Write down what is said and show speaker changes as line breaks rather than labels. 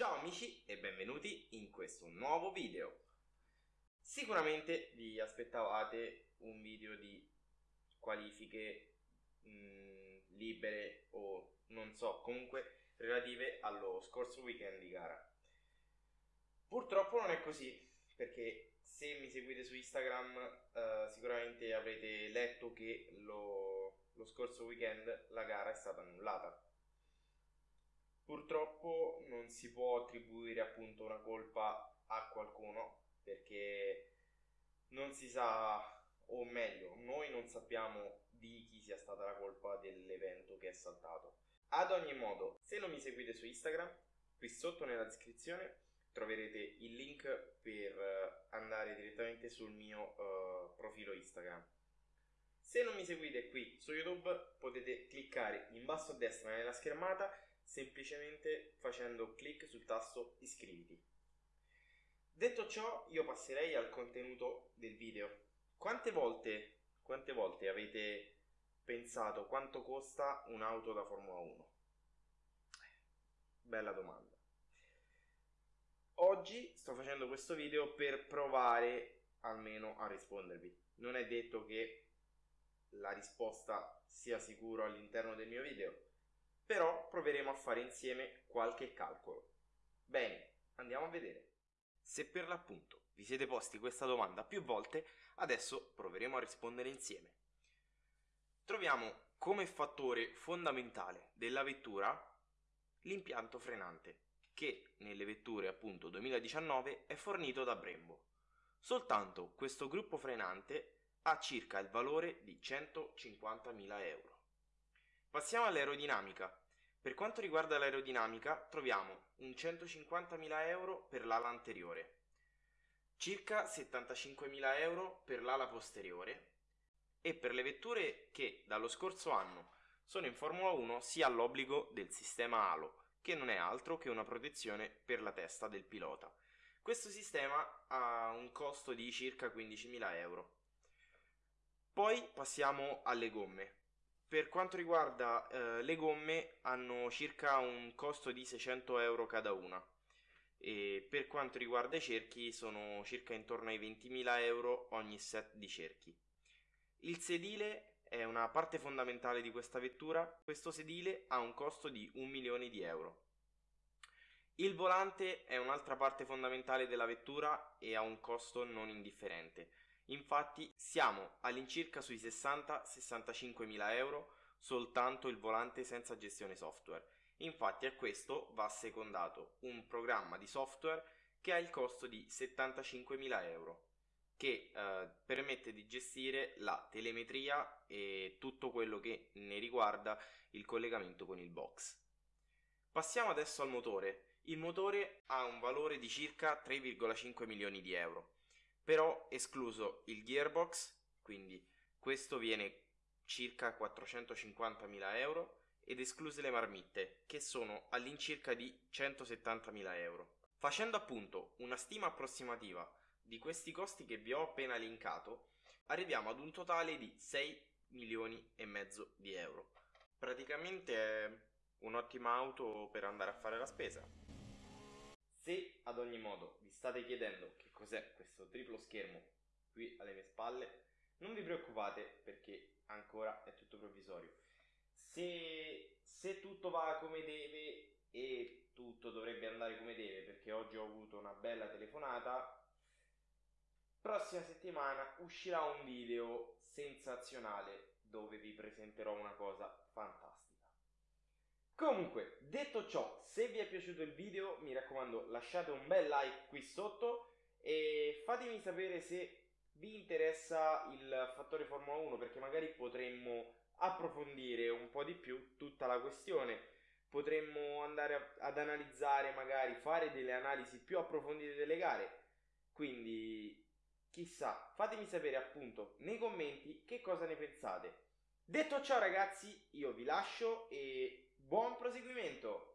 Ciao amici e benvenuti in questo nuovo video. Sicuramente vi aspettavate un video di qualifiche mh, mm, libere o non so, comunque relative allo scorso weekend di gara. Purtroppo non è così, perché se mi seguite su Instagram uh, sicuramente avrete letto che lo, lo scorso weekend la gara è stata annullata. Purtroppo non si può attribuire appunto una colpa a qualcuno perché non si sa, o meglio, noi non sappiamo di chi sia stata la colpa dell'evento che è saltato. Ad ogni modo, se non mi seguite su Instagram, qui sotto nella descrizione troverete il link per eh, andare direttamente sul mio uh, profilo Instagram. Se non mi seguite qui su YouTube potete cliccare in basso a destra nella schermata semplicemente facendo clic sul tasto iscriviti. Detto ciò io passerei al contenuto del video. Quante volte, quante volte avete pensato quanto costa un'auto da Formula 1? Bella domanda. Oggi sto facendo questo video per provare almeno a rispondervi. Non è detto che la risposta sia sicura all'interno del mio video, però proveremo a fare insieme qualche calcolo. Bene, andiamo a vedere. Se per l'appunto vi siete posti questa domanda più volte, adesso proveremo a rispondere insieme. Troviamo come fattore fondamentale della vettura l'impianto frenante che nelle vetture appunto 2019 è fornito da Brembo. Soltanto questo gruppo frenante ha circa il valore di 150.000 euro. Passiamo all'aerodinamica. Per quanto riguarda l'aerodinamica troviamo un 150.000 euro per l'ala anteriore, circa 75.000 euro per l'ala posteriore e per le vetture che dallo scorso anno sono in Formula 1 si ha l'obbligo del sistema halo che non è altro che una protezione per la testa del pilota. Questo sistema ha un costo di circa 15.000 euro. Poi passiamo alle gomme. Per quanto riguarda eh, le gomme hanno circa un costo di 600 euro cada una e per quanto riguarda i cerchi sono circa intorno ai 20.000 euro ogni set di cerchi. Il sedile è una parte fondamentale di questa vettura, questo sedile ha un costo di un milione di euro. Il volante è un'altra parte fondamentale della vettura e ha un costo non indifferente. Infatti siamo all'incirca sui 60-65 mila euro soltanto il volante senza gestione software. Infatti a questo va secondato un programma di software che ha il costo di 75 mila euro che eh, permette di gestire la telemetria e tutto quello che ne riguarda il collegamento con il box. Passiamo adesso al motore. Il motore ha un valore di circa 3,5 milioni di euro, però escluso il gearbox, quindi questo viene circa 450 mila euro, ed escluse le marmitte, che sono all'incirca di 170 mila euro. Facendo appunto una stima approssimativa di questi costi che vi ho appena linkato, arriviamo ad un totale di 6 milioni e mezzo di euro. Praticamente è un'ottima auto per andare a fare la spesa. Ogni modo vi state chiedendo che cos'è questo triplo schermo qui alle mie spalle, non vi preoccupate perché ancora è tutto provvisorio. Se, se tutto va come deve e tutto dovrebbe andare come deve perché oggi ho avuto una bella telefonata Prossima settimana uscirà un video sensazionale dove vi presenterò una cosa fantastica. Comunque, detto ciò, se vi è piaciuto il video, mi raccomando lasciate un bel like qui sotto e fatemi sapere se vi interessa il fattore Formula 1 perché magari potremmo approfondire un po' di più tutta la questione. Potremmo andare ad analizzare, magari fare delle analisi più approfondite delle gare. Quindi Chissà, fatemi sapere appunto nei commenti che cosa ne pensate. Detto ciò ragazzi, io vi lascio e buon proseguimento!